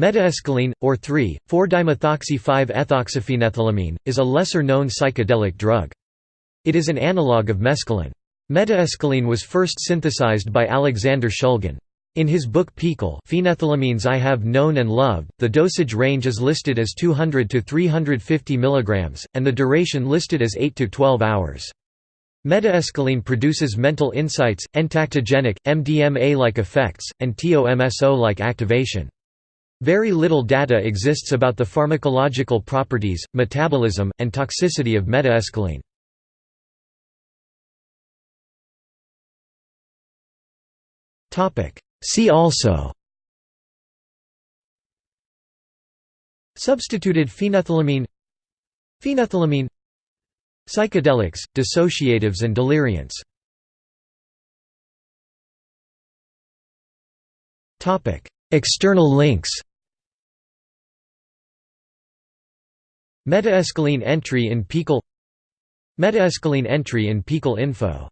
Metaescaline, or 3,4-dimethoxy-5-ethoxyphenethylamine, is a lesser-known psychedelic drug. It is an analog of mescaline. Metaescaline was first synthesized by Alexander Shulgin. In his book PiHKAL Phenethylamines I Have Known and Loved, the dosage range is listed as 200 to 350 mg, and the duration listed as 8 to 12 hours. Metaescaline produces mental insights, entactogenic, MDMA-like effects, and TOMSO-like activation. Very little data exists about the pharmacological properties, metabolism, and toxicity of metaescaline. See also Substituted phenethylamine Phenethylamine Psychedelics, dissociatives and deliriants External links Metaescaline entry in PiHKAL Metaescaline entry in info